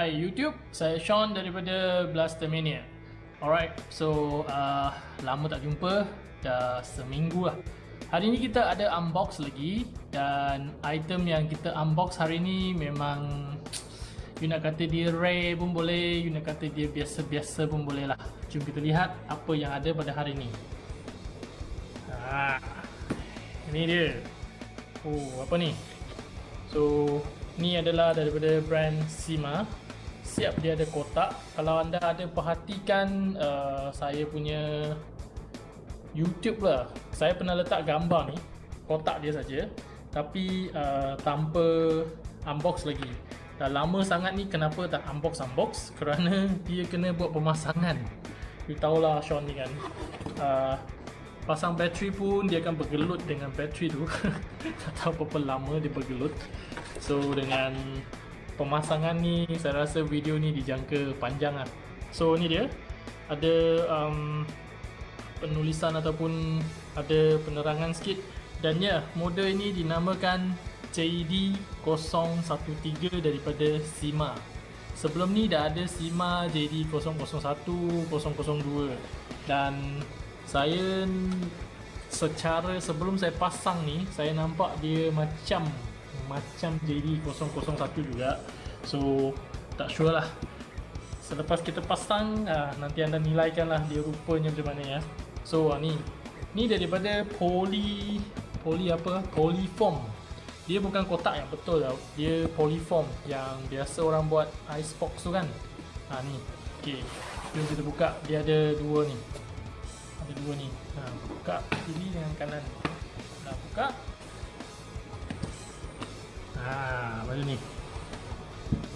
Hai YouTube, saya Sean daripada Blastermania Alright, so uh, lama tak jumpa, dah seminggu lah. Hari ni kita ada unbox lagi Dan item yang kita unbox hari ni memang You nak kata dia rare pun boleh, you nak kata dia biasa-biasa pun boleh lah. Jom kita lihat apa yang ada pada hari ni. Ha, Ini dia. Oh, apa ni? So, ni adalah daripada brand Sima. Siap dia ada kotak. Kalau anda ada perhatikan uh, saya punya YouTube lah. Saya pernah letak gambar ni, kotak dia saja. Tapi uh, tanpa unbox lagi. Dah lama sangat ni kenapa tak unbox-unbox? Kerana dia kena buat pemasangan. You tahulah Sean ni kan. Uh, pasang bateri pun dia akan bergelut dengan bateri tu tak tahu berapa lama dia bergelut so dengan pemasangan ni saya rasa video ni dijangka panjang lah. So ni dia. Ada um, penulisan ataupun ada penerangan sikit. Dan ya model ini dinamakan JD013 daripada Sima. Sebelum ni dah ada Sima JD001 002 dan saya secara sebelum saya pasang ni saya nampak dia macam macam jadi 001 juga. So tak sure lah. Selepas kita pasang ah, nanti anda nilaikan lah dia rupanya macam mana ya. So ah, ni. Ni daripada poly poly apa? Polyform. Dia bukan kotak yang betul tau. Dia polyform yang biasa orang buat icebox tu kan. Ha ni. Okey. Jom kita buka. Dia ada dua ni. Ada dua ni. Ha, buka. Kiri dengan kanan. Dah buka ha, macam ni.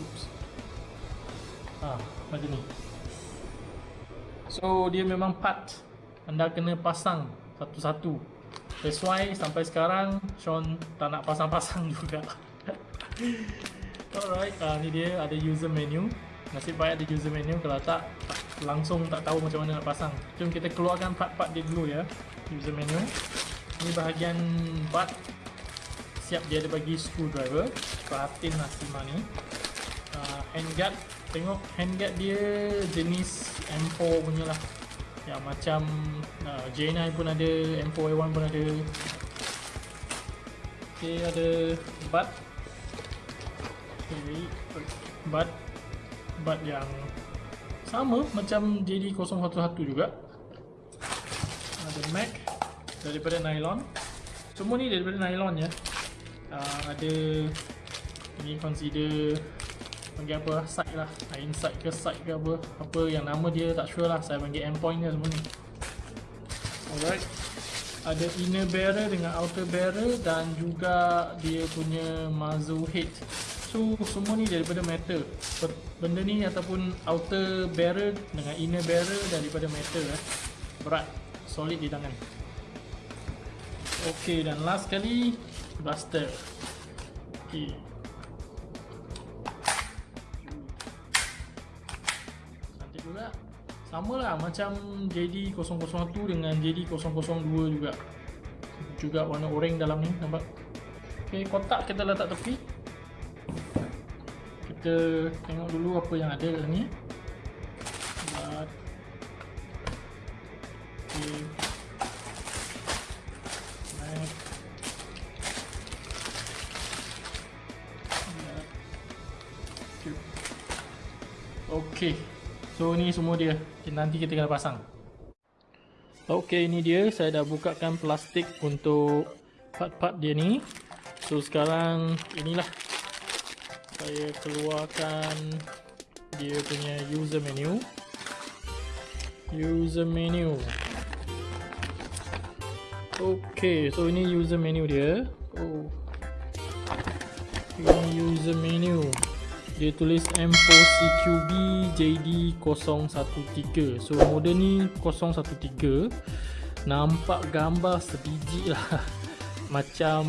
Oops. ha, macam ni. So dia memang part anda kena pasang satu-satu. That's why sampai sekarang Sean tak nak pasang-pasang juga. Alright uh, ni dia ada user menu. Nasib baik ada user menu. Kalau tak, tak langsung tak tahu macam mana nak pasang. Jom kita keluarkan part-part dia dulu ya user menu. Ni bahagian part siap dia ada bagi screwdriver. Perhatiin lah Sima ni. Uh, handguard. Tengok handguard dia jenis M4 punya lah. Yang macam uh, J9 pun ada M4A1 pun ada. Ok ada butt ok butt butt yang sama macam JD011 juga. Ada mag daripada nylon. Semua ni daripada nylon ya uh, ada ini consider panggil apa side lah. Inside ke side ke apa apa yang nama dia tak sure lah. Saya panggil endpoint dia semua ni. Alright. Ada inner barrel dengan outer barrel dan juga dia punya muzzle head. So semua ni daripada metal. Benda ni ataupun outer barrel dengan inner barrel daripada metal eh. Berat, solid di tangan. Ok dan last kali Blaster Ok Cantik juga Sama lah. Macam JD001 dengan JD002 juga. Juga warna oranye dalam ni nampak? Ok kotak kita letak tepi. Kita tengok dulu apa yang ada dalam ni Okay, so ni semua dia. Nanti kita kena pasang. Okay, ini dia. Saya dah bukakan plastik untuk part-part dia ni. So sekarang inilah saya keluarkan dia punya user menu user menu ok so ini user menu dia oh. ini user menu dia tulis M4 CQB JD013 so model ni 013 nampak gambar sebiji lah. Macam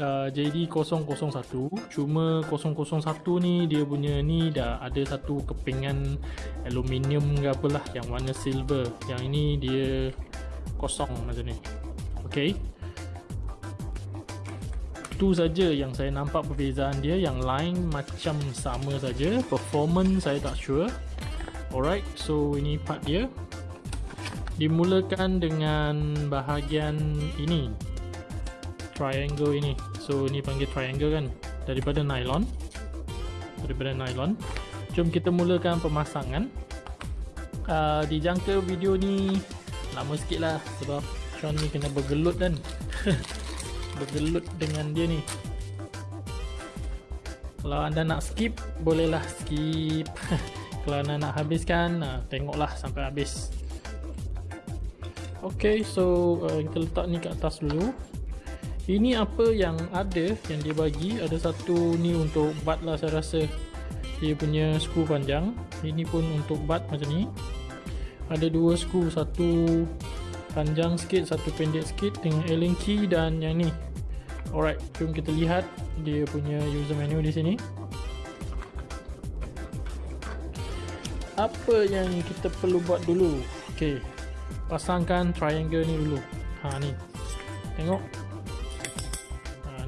uh, JD001 cuma 001 ni dia punya ni dah ada satu kepingan aluminium ke apalah yang warna silver. Yang ini dia kosong macam ni. Ok itu saja yang saya nampak perbezaan dia. Yang lain macam sama saja. Performance saya tak sure. Alright so ini part dia. Dimulakan dengan bahagian ini. Triangle ini. So ini panggil triangle kan? Daripada nylon. Daripada nylon. Jom kita mulakan pemasangan. Uh, dijangka video ni lama sikit lah sebab Sean ni kena bergelut kan bergelut dengan dia ni. Kalau anda nak skip bolehlah skip. Kalau anda nak habiskan tengoklah sampai habis. Ok so uh, kita letak ni kat atas dulu. Ini apa yang ada yang dia bagi? Ada satu ni untuk bat lah saya rasa. Dia punya skru panjang. Ini pun untuk bat macam ni. Ada dua skru. Satu panjang sikit satu pendek sikit dengan Allen key dan yang ni alright jom kita lihat dia punya user menu di sini. Apa yang kita perlu buat dulu? Ok pasangkan triangle ni dulu. Ha ni. Tengok.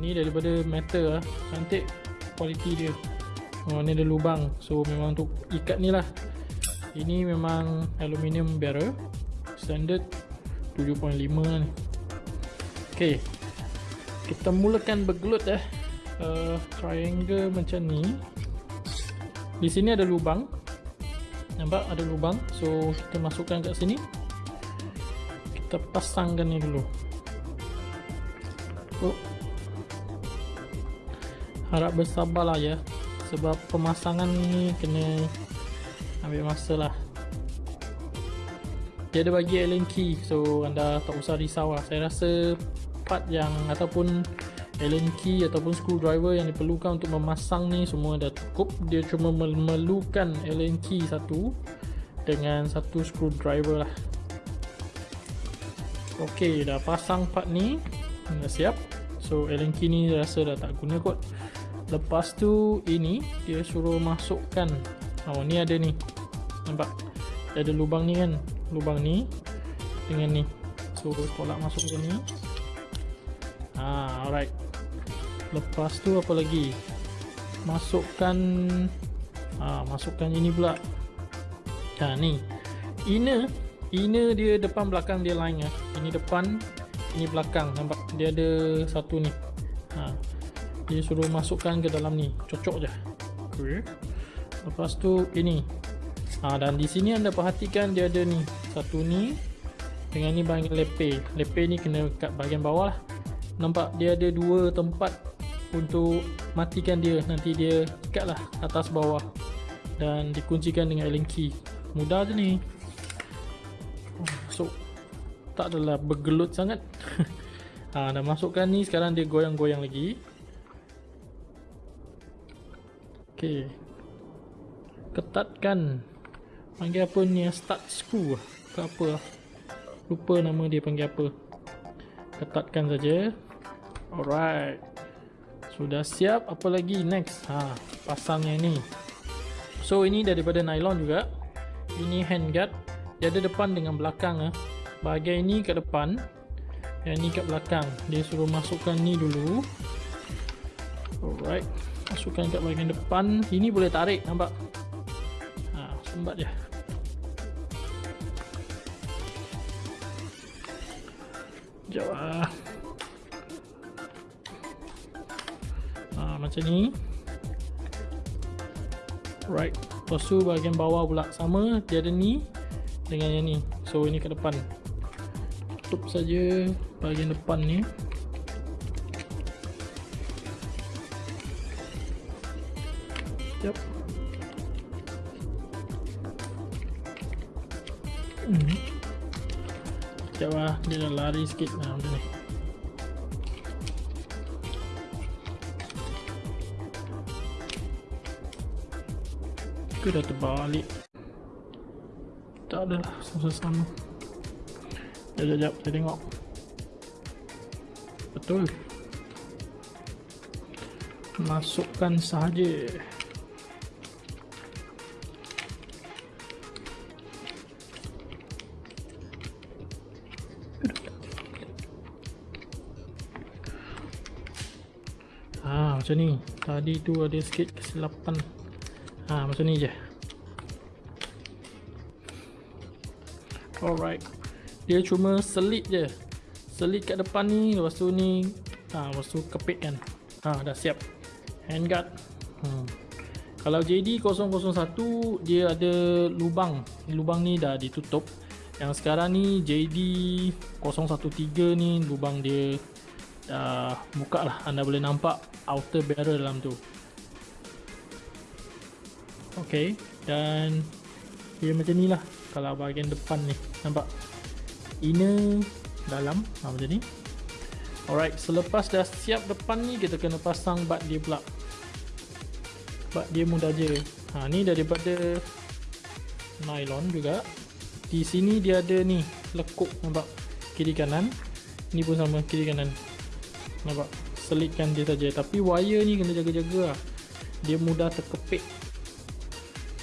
Ni daripada metal lah. Cantik kualiti dia. Oh, ni ada lubang. So memang untuk ikat ni lah. Ini memang aluminium barrel. Standard 7.5 lah ni. Ok kita mulakan bergelut eh. Uh, triangle macam ni. Di sini ada lubang. Nampak? Ada lubang. So kita masukkan kat sini. Kita pasangkan ni dulu. Oh harap bersabarlah ya. Sebab pemasangan ni kena ambil masa lah. Dia ada bagi Allen key so anda tak usah risau lah. Saya rasa part yang ataupun Allen key ataupun screwdriver yang diperlukan untuk memasang ni semua dah cukup. Dia cuma memerlukan Allen key satu dengan satu screwdriver lah. Ok dah pasang part ni. Dah siap. So Allen key ni rasa dah tak guna kot. Lepas tu ini dia suruh masukkan. Oh ni ada ni. Nampak? Dia ada lubang ni kan? Lubang ni dengan ni. So tolak masuk ke ni ah alright. Lepas tu apa lagi? Masukkan ah masukkan ini pula. Ha ni. Inner inner dia depan belakang dia lain ya ini depan ini belakang. Nampak? Dia ada satu ni. Ha. Dia suruh masukkan ke dalam ni. Cocok je. Okay. lepas tu ini. Ha, dan di sini anda perhatikan dia ada ni. Satu ni dengan ni bahagian lepe. Lepe ni kena kat bahagian bawah lah nampak dia ada dua tempat untuk matikan dia nanti dia ikat lah atas bawah dan dikuncikan dengan Allen key mudah je ni so tak adalah bergelut sangat ha, dah masukkan ni sekarang dia goyang-goyang lagi Okey. Ketatkan. Panggil apa ni? Start screw. Ke apa lah. Lupa nama dia panggil apa. Ketatkan saja. Alright. Sudah siap. Apa lagi? Next. Ha, pasang yang ni. So ini daripada nylon juga. Ini handguard. Dia ada depan dengan belakang ah. Bahagian ini kat depan. Yang ni kat belakang. Dia suruh masukkan ni dulu. Alright masukkan kat bahagian depan ini boleh tarik nampak ha, sembat je sekejap lah. Ha, macam ni. Right. Lepas tu bahagian bawah pula. Sama dia ada ni dengan yang ni. So ini ke depan. Tutup saja bahagian depan ni lari sikit nah, macam ni. Ke dah terbalik. Tak ada lah, sama-sama. Sekejap, sekejap, saya tengok. Betul. Masukkan sahaja. Macam ni. Tadi tu ada sikit kesilapan. Ha, macam ni je. Alright. Dia cuma selit je. Selit kat depan ni lepas tu ni ha, lepas tu kepit kan. Ha, dah siap. Handguard. Hmm. kalau JD001 dia ada lubang. Lubang ni dah ditutup. Yang sekarang ni JD013 ni lubang dia dah buka lah. Anda boleh nampak outer barrel dalam tu. Ok dan dia macam ni lah. Kalau bahagian depan ni nampak? Inner dalam ha, macam ni. Alright selepas dah siap depan ni kita kena pasang bat dia pula. Bat dia mudah je. Ha, ni daripada nylon juga. Di sini dia ada ni lekuk nampak? Kiri kanan. Ni pun sama kiri kanan nampak? Selitkan dia saja. Tapi wire ni kena jaga-jaga lah. Dia mudah terkepit.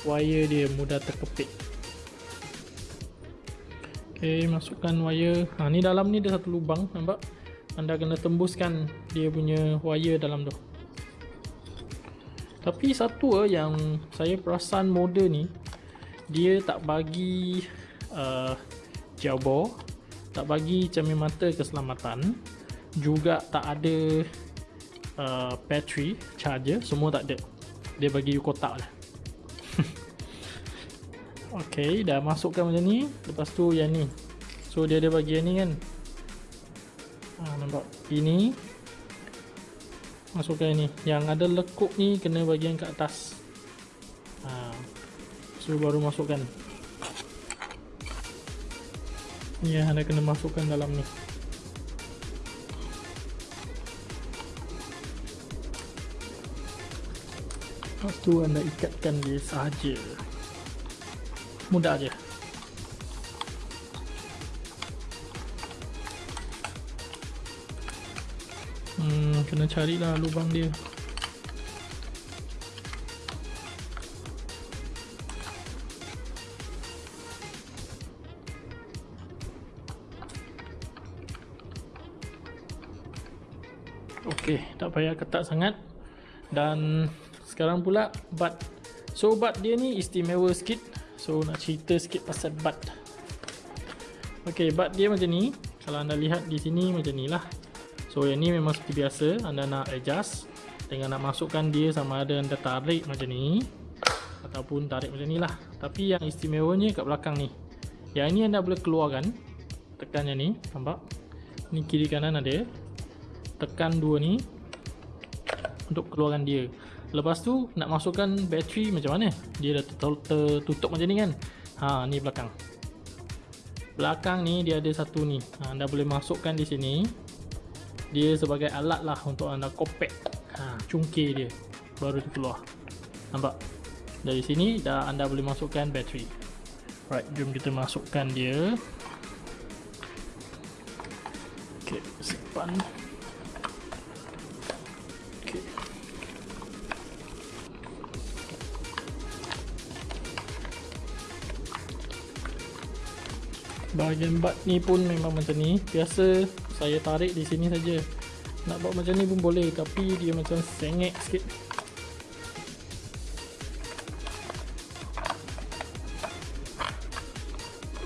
Wire dia mudah terkepit. Ok masukkan wire. Ha, ni dalam ni ada satu lubang nampak? Anda kena tembuskan dia punya wire dalam tu. Tapi satu eh, yang saya perasan model ni dia tak bagi uh, jawbo tak bagi cermin mata keselamatan juga tak ada uh, battery charger semua tak ada. Dia bagi you kotak lah. Ok dah masukkan macam ni. Lepas tu yang ni. So dia ada bagi yang ni kan. Ha, nampak? Ini. Masukkan yang ni. Yang ada lekuk ni kena bagian kat atas. Ha. so baru masukkan. Ya anda kena masukkan dalam ni Lepas tu anda ikatkan dia sahaja. Mudah je. Hmm, kena carilah lubang dia. Okey, tak payah ketat sangat. Dan sekarang pula bat so bat dia ni istimewa sikit. So nak cerita sikit pasal bat ok bat dia macam ni. Kalau anda lihat di sini macam ni lah. So yang ni memang seperti biasa. Anda nak adjust dengan nak masukkan dia sama ada anda tarik macam ni. Ataupun tarik macam ni lah. Tapi yang istimewanya kat belakang ni. Yang ini anda boleh keluarkan. Tekan yang ni nampak? Ni kiri kanan ada. Tekan dua ni untuk keluarkan dia Lepas tu nak masukkan bateri macam mana? Dia dah tertutup macam ni kan? Ha, ni belakang. Belakang ni dia ada satu ni. Ha, anda boleh masukkan di sini. Dia sebagai alat lah untuk anda kopek. Ha, cungkir dia. Baru tu keluar. Nampak? Dari sini dah anda boleh masukkan bateri. Right, jom kita masukkan dia. Okay, simpan. Bahagian bat ni pun memang macam ni. Biasa saya tarik di sini saja. Nak buat macam ni pun boleh tapi dia macam sengek sikit.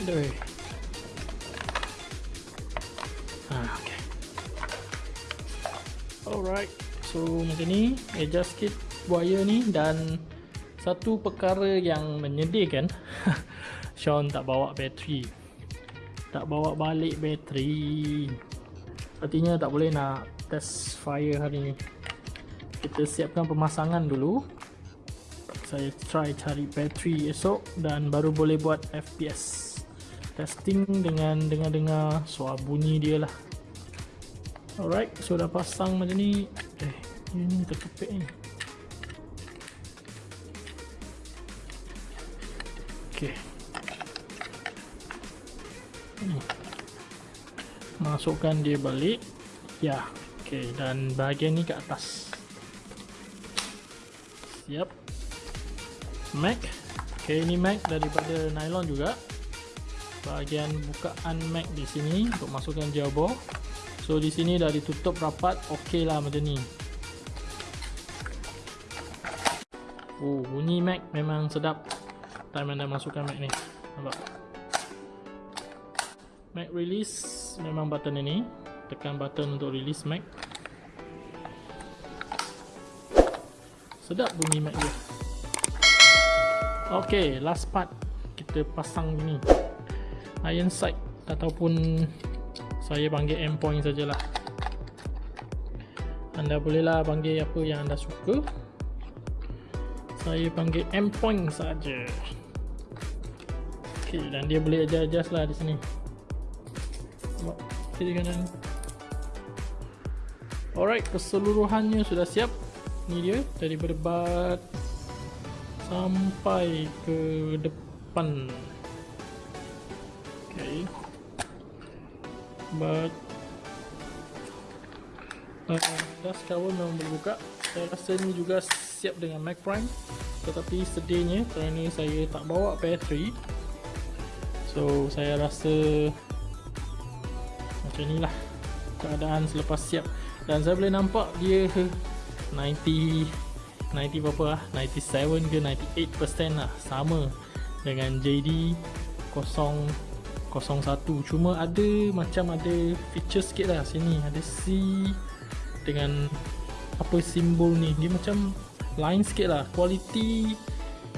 Doi. Ah, okay. Alright, so macam ni adjust sikit wire ni dan satu perkara yang menyedihkan Sean tak bawa bateri tak bawa balik bateri. Artinya tak boleh nak test fire hari ni. Kita siapkan pemasangan dulu. Saya try cari bateri esok dan baru boleh buat FPS testing dengan dengar-dengar. Suara bunyi dia lah. Alright so dah pasang macam ni. Eh ini terkepit ni masukkan dia balik. Ya okey dan bahagian ni ke atas. Siap. Mag okey ini mag daripada nylon juga. Bahagian bukaan mag di sini untuk masukkan jawbo so di sini dah ditutup rapat okey lah macam ni. Oh, bunyi Mac memang sedap. Time anda masukkan Mac ni. Nampak? Mac release memang button ini. Tekan button untuk release Mac. Sedap bunyi Mac dia. Okay, last part kita pasang ni iron sight ataupun saya panggil M point sajalah. Anda bolehlah panggil apa yang anda suka. Saya panggil M point saja. Okay, dan dia boleh adjust lah di sini. Kiri kanan. Alright, keseluruhannya sudah siap. Ni dia dari berdebat sampai ke depan. Okay but uh, dust cover memang boleh buka. Saya rasa ni juga siap dengan Mac Prime. Tetapi sedihnya kerana saya tak bawa battery so saya rasa macam ni lah keadaan selepas siap. Dan saya boleh nampak dia 90 90 berapa lah 97 ke 98% lah. Sama dengan JD 001 cuma ada macam ada feature sikit lah sini. Ada C dengan apa simbol ni. Dia macam lain sikit lah. Quality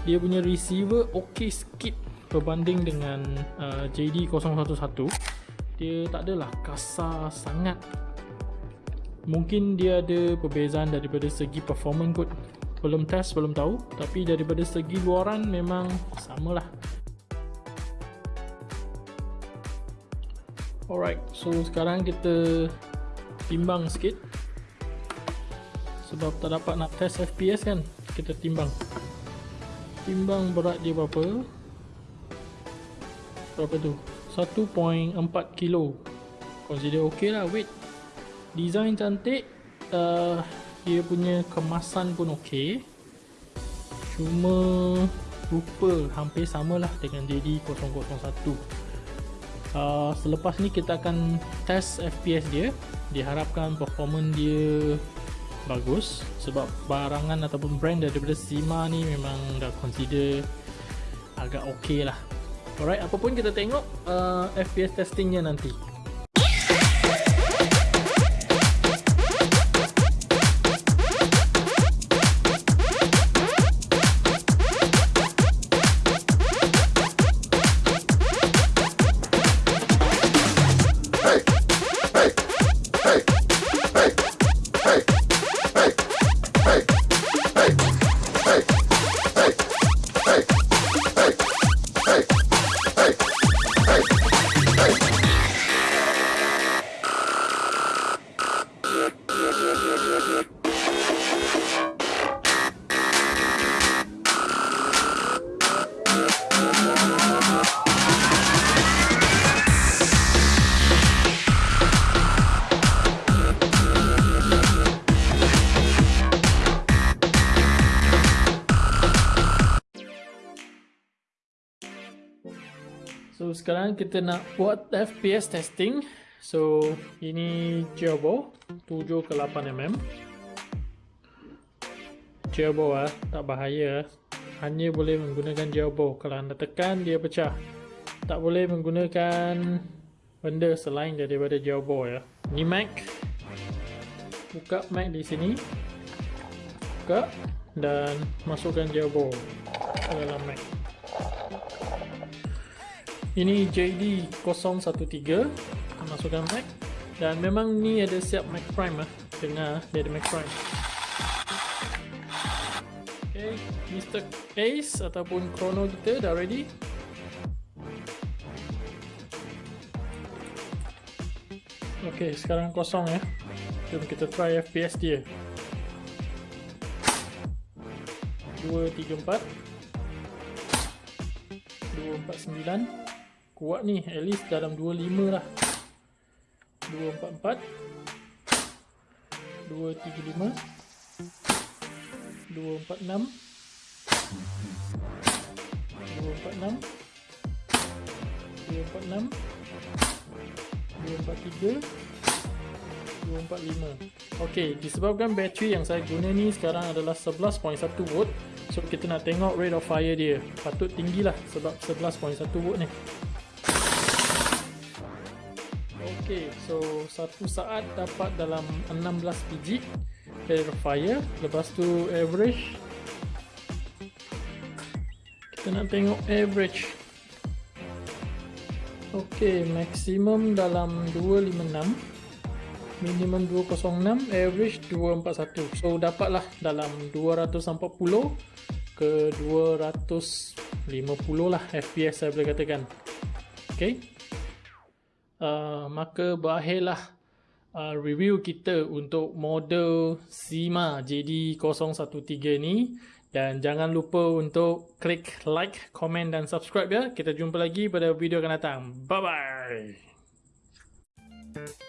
dia punya receiver ok sikit berbanding dengan uh, JD 011 dia tak adalah kasar sangat. Mungkin dia ada perbezaan daripada segi performance kot. Belum test belum tahu. Tapi daripada segi luaran memang samalah. Alright so sekarang kita timbang sikit. Sebab tak dapat nak test FPS kan kita timbang. Timbang berat dia berapa? Berapa tu 1.4 kilo. Consider ok lah weight design cantik uh, dia punya kemasan pun ok cuma rupa hampir samalah dengan JD001 uh, selepas ni kita akan test FPS dia. Diharapkan performance dia bagus sebab barangan ataupun brand daripada Sima ni memang dah consider agak ok lah alright apapun kita tengok uh, FPS testingnya nanti sekarang kita nak buat FPS testing. So ini Gerbo 7 ke 8 mm. Gerbo ah, tak bahaya. Hanya boleh menggunakan Gerbo. Kalau anda tekan dia pecah. Tak boleh menggunakan benda selain daripada Gerbo ya. Ni Mac. Buka Mac di sini. Buka dan masukkan Gerbo ke dalam Mac ini JD 013 masukkan Mac dan memang ni ada siap Mac Prime lah dengar dia ada Mac Prime. Ok Mr. Ace ataupun Chrono kita dah ready? Ok sekarang kosong ya jom kita try FPS dia. 234 249 kuat ni at least dalam 25 lah. 244 235 246 246 246 243 245 ok disebabkan bateri yang saya guna ni sekarang adalah 11.1 volt. So kita nak tengok rate of fire dia. Patut tinggi lah sebab 11.1 volt ni ok so satu saat dapat dalam 16 biji of fire lepas tu average. Kita nak tengok average. Ok maksimum dalam 256 minimum 206 average 241 so dapatlah dalam 240 ke 250 lah fps saya boleh katakan. Ok Uh, maka berakhirlah uh, review kita untuk model SIMA JD013 ni dan jangan lupa untuk klik like, komen dan subscribe ya. Kita jumpa lagi pada video akan datang. Bye-bye. Thank you.